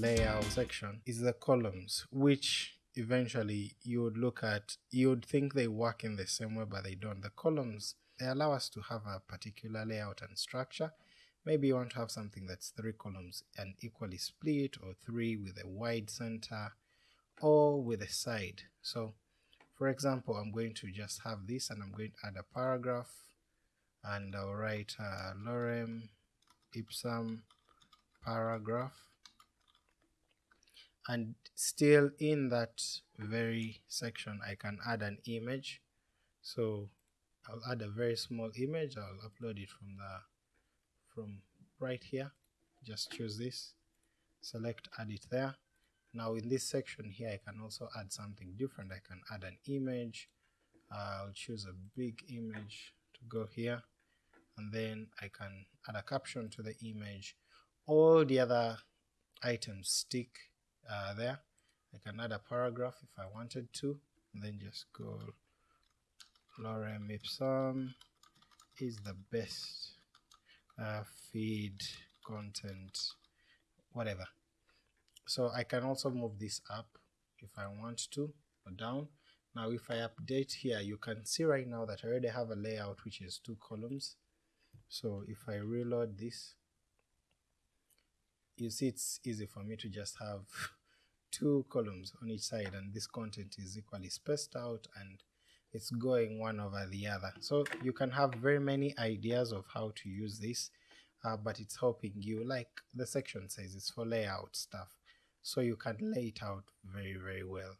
layout section is the columns, which eventually you would look at, you would think they work in the same way, but they don't. The columns, they allow us to have a particular layout and structure. Maybe you want to have something that's three columns and equally split, or three with a wide center, or with a side. So for example, I'm going to just have this and I'm going to add a paragraph and I'll write uh, lorem ipsum paragraph and still in that very section I can add an image. So I'll add a very small image. I'll upload it from the from right here. Just choose this. Select add it there. Now in this section here I can also add something different. I can add an image. I'll choose a big image to go here. And then I can add a caption to the image. All the other items stick uh, there. I can add a paragraph if I wanted to and then just go lorem ipsum is the best uh, feed content whatever. So I can also move this up if I want to or down. Now if I update here you can see right now that I already have a layout which is two columns. So if I reload this you see it's easy for me to just have two columns on each side and this content is equally spaced out and it's going one over the other. So you can have very many ideas of how to use this, uh, but it's helping you, like the section says, it's for layout stuff. So you can lay it out very, very well.